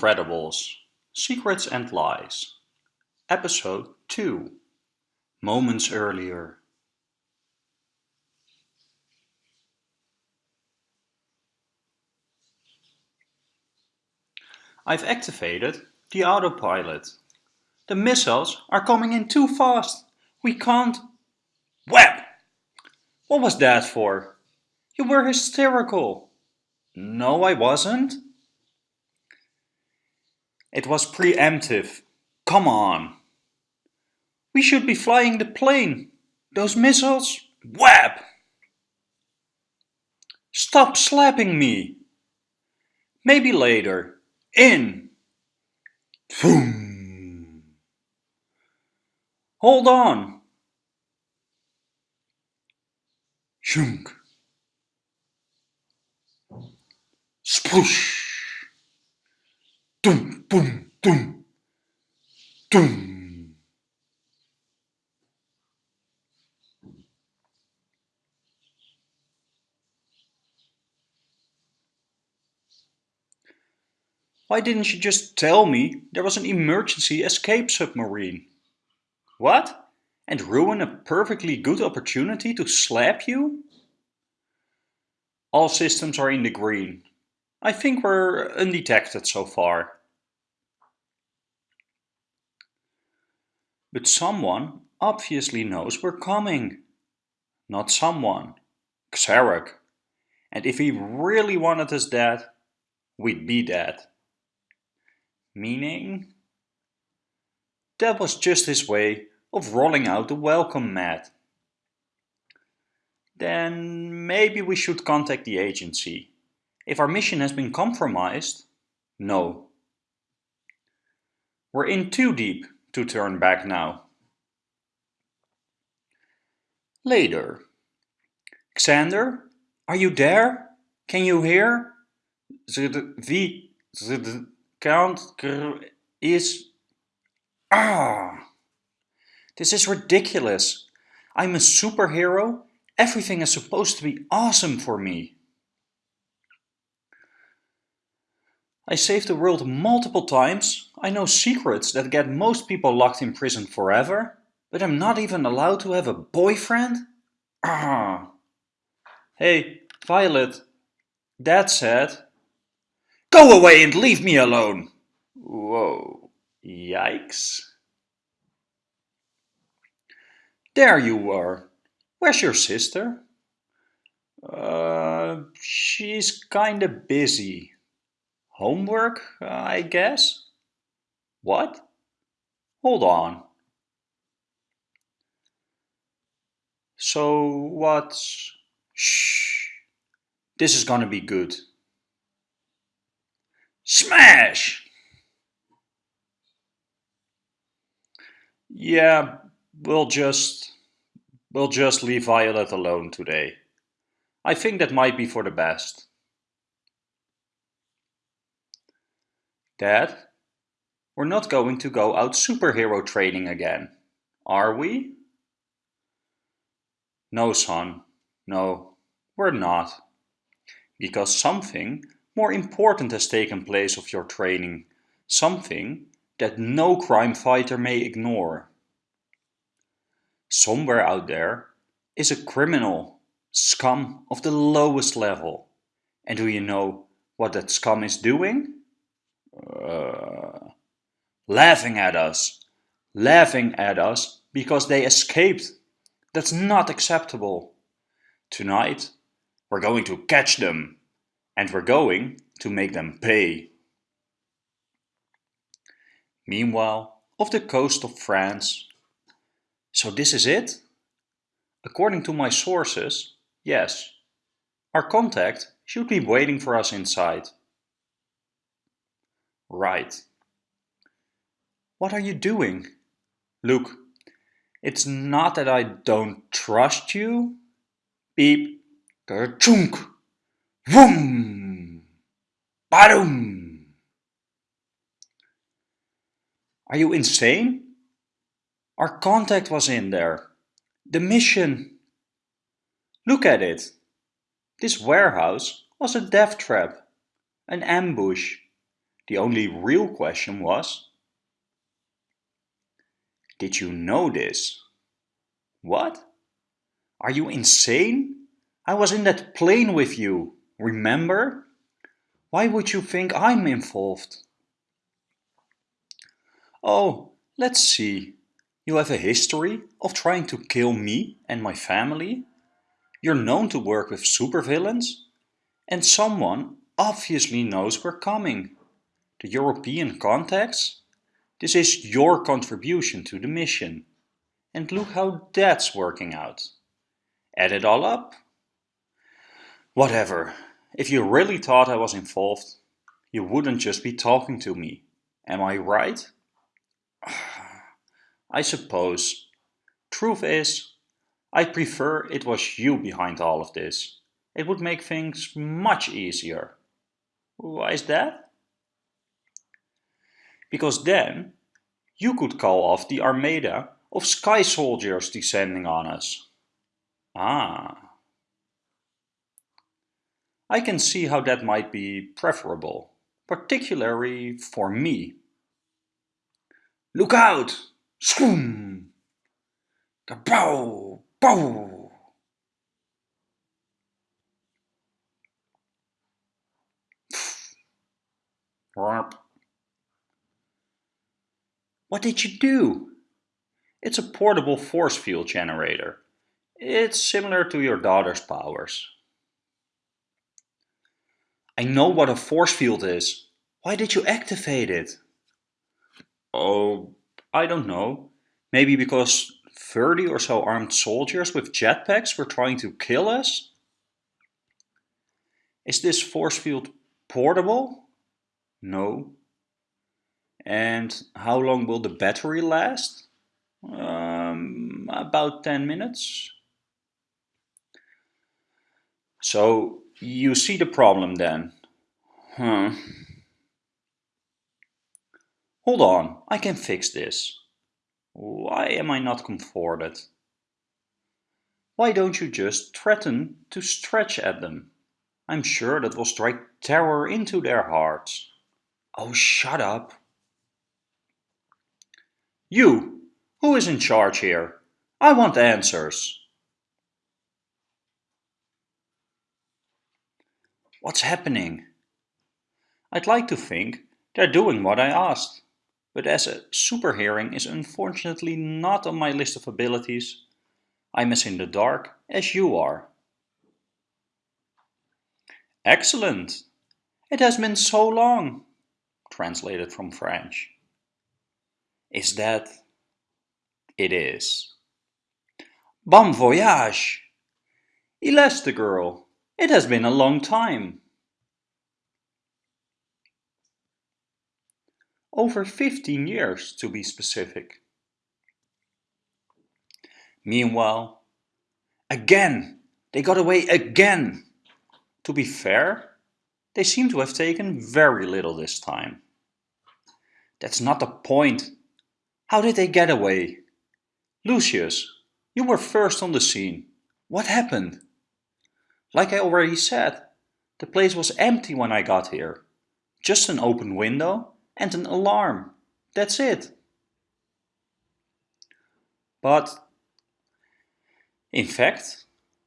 Incredibles Secrets and Lies Episode 2 Moments Earlier I've activated the autopilot. The missiles are coming in too fast. We can't... Web! What was that for? You were hysterical. No, I wasn't. It was preemptive. Come on. We should be flying the plane. Those missiles? Whap! Stop slapping me. Maybe later. In. Boom. Hold on. Shunk. Sploosh. Doom, boom, doom, doom. Why didn't you just tell me there was an emergency escape submarine? What? And ruin a perfectly good opportunity to slap you? All systems are in the green. I think we're undetected so far. But someone obviously knows we're coming. Not someone. Xeric. And if he really wanted us dead, we'd be dead. Meaning? That was just his way of rolling out the welcome mat. Then maybe we should contact the agency. If our mission has been compromised, no. We're in too deep to turn back now. Later. Xander, are you there? Can you hear? The, the count is... Ah! This is ridiculous. I'm a superhero. Everything is supposed to be awesome for me. I saved the world multiple times, I know secrets that get most people locked in prison forever, but I'm not even allowed to have a boyfriend? Ah. Hey, Violet, Dad said... Go away and leave me alone! Whoa, yikes. There you are. Where's your sister? Uh, she's kinda busy. Homework, I guess? What? Hold on. So what's... Shh. This is gonna be good. Smash! Yeah, we'll just... We'll just leave Violet alone today. I think that might be for the best. Dad, we're not going to go out superhero training again, are we? No, son, no, we're not. Because something more important has taken place of your training, something that no crime fighter may ignore. Somewhere out there is a criminal, scum of the lowest level. And do you know what that scum is doing? Uh, laughing at us, laughing at us because they escaped. That's not acceptable. Tonight, we're going to catch them and we're going to make them pay. Meanwhile, off the coast of France. So this is it? According to my sources, yes. Our contact should be waiting for us inside. Right. What are you doing? Look, it's not that I don't trust you. Beep, chunk, vroom, badoom. Are you insane? Our contact was in there. The mission. Look at it. This warehouse was a death trap, an ambush. The only real question was, did you know this? What? Are you insane? I was in that plane with you, remember? Why would you think I'm involved? Oh, let's see. You have a history of trying to kill me and my family. You're known to work with supervillains. And someone obviously knows we're coming. The European contacts? This is your contribution to the mission. And look how that's working out. Add it all up. Whatever. If you really thought I was involved, you wouldn't just be talking to me. Am I right? I suppose. Truth is, I prefer it was you behind all of this. It would make things much easier. Why is that? Because then you could call off the armada of sky soldiers descending on us. Ah. I can see how that might be preferable, particularly for me. Look out! Skoom! Kapow! Pow! What did you do? It's a portable force field generator. It's similar to your daughter's powers. I know what a force field is. Why did you activate it? Oh, I don't know. Maybe because 30 or so armed soldiers with jetpacks were trying to kill us? Is this force field portable? No. And how long will the battery last? Um, about 10 minutes. So you see the problem then? Huh. Hold on, I can fix this. Why am I not comforted? Why don't you just threaten to stretch at them? I'm sure that will strike terror into their hearts. Oh, shut up. You, who is in charge here? I want answers. What's happening? I'd like to think they're doing what I asked, but as a super hearing is unfortunately not on my list of abilities, I'm as in the dark as you are. Excellent! It has been so long, translated from French. Is that? It is. Bomb Voyage! Elastigirl, it has been a long time. Over 15 years to be specific. Meanwhile, again, they got away again. To be fair, they seem to have taken very little this time. That's not the point. How did they get away? Lucius, you were first on the scene. What happened? Like I already said, the place was empty when I got here. Just an open window and an alarm. That's it. But, in fact,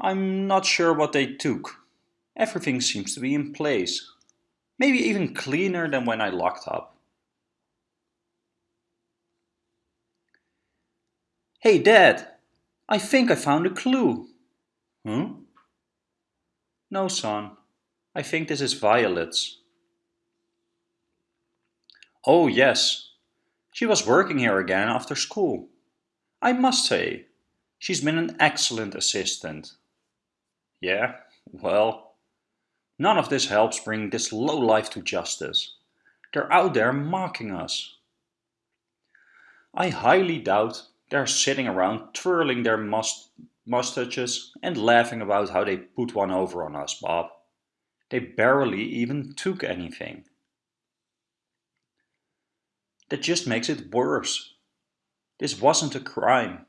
I'm not sure what they took. Everything seems to be in place. Maybe even cleaner than when I locked up. Hey Dad, I think I found a clue. Huh? No son, I think this is Violet's. Oh yes, she was working here again after school. I must say, she's been an excellent assistant. Yeah, well, none of this helps bring this low life to justice. They're out there mocking us. I highly doubt they're sitting around twirling their must mustaches and laughing about how they put one over on us, Bob. They barely even took anything. That just makes it worse. This wasn't a crime.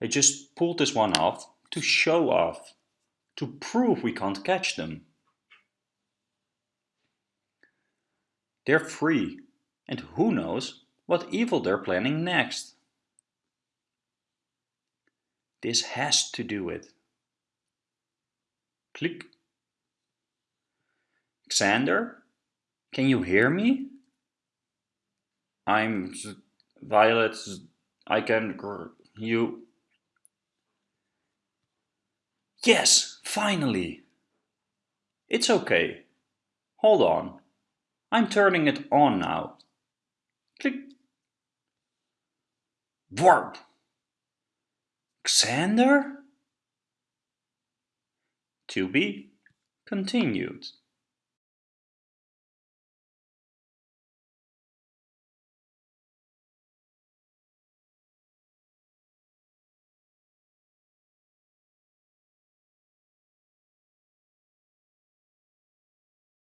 They just pulled this one off to show off, to prove we can't catch them. They're free, and who knows what evil they're planning next. This has to do with. Click. Xander, can you hear me? I'm Violet. I can you. Yes, finally. It's okay. Hold on. I'm turning it on now. Click. Warp. Xander? To be continued.